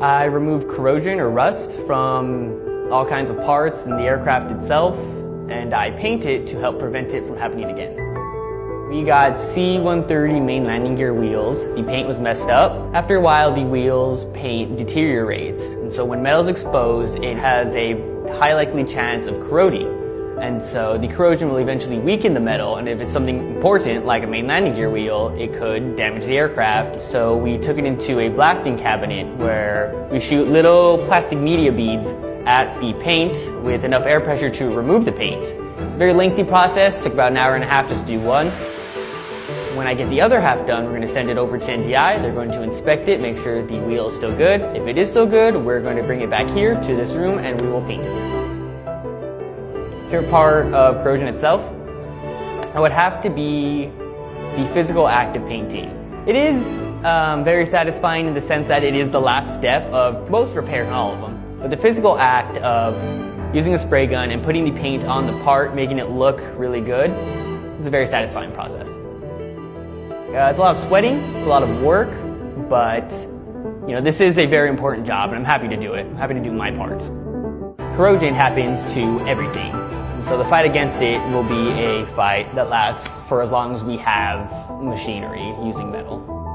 I remove corrosion or rust from all kinds of parts in the aircraft itself, and I paint it to help prevent it from happening again. We got C-130 main landing gear wheels. The paint was messed up. After a while, the wheels paint deteriorates. And so when metal's exposed, it has a high likely chance of corroding. And so the corrosion will eventually weaken the metal, and if it's something important, like a main landing gear wheel, it could damage the aircraft. So we took it into a blasting cabinet where we shoot little plastic media beads at the paint with enough air pressure to remove the paint. It's a very lengthy process, took about an hour and a half just to do one. When I get the other half done, we're going to send it over to NDI. They're going to inspect it, make sure the wheel is still good. If it is still good, we're going to bring it back here to this room and we will paint it. Favorite part of corrosion itself? It would have to be the physical act of painting. It is um, very satisfying in the sense that it is the last step of most repairs, not all of them. But the physical act of using a spray gun and putting the paint on the part, making it look really good, it's a very satisfying process. Uh, it's a lot of sweating, it's a lot of work, but you know, this is a very important job and I'm happy to do it. I'm happy to do my part. Corrosion happens to everything. So the fight against it will be a fight that lasts for as long as we have machinery using metal.